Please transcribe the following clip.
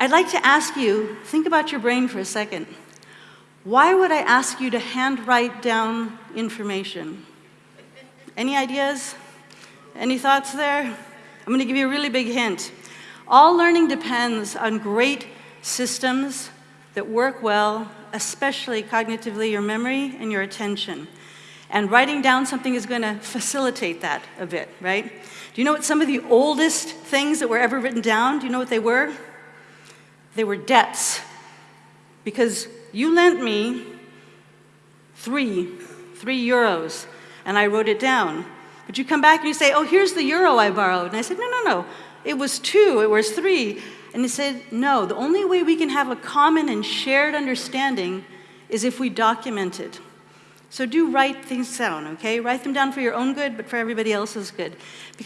I'd like to ask you, think about your brain for a second. Why would I ask you to handwrite down information? Any ideas? Any thoughts there? I'm going to give you a really big hint. All learning depends on great systems that work well, especially cognitively, your memory and your attention. And writing down something is going to facilitate that a bit, right? Do you know what some of the oldest things that were ever written down, do you know what they were? They were debts. Because you lent me three, three euros, and I wrote it down. But you come back and you say, oh, here's the euro I borrowed. And I said, no, no, no, it was two, it was three. And he said, no, the only way we can have a common and shared understanding is if we document it. So do write things down, okay? Write them down for your own good, but for everybody else's good.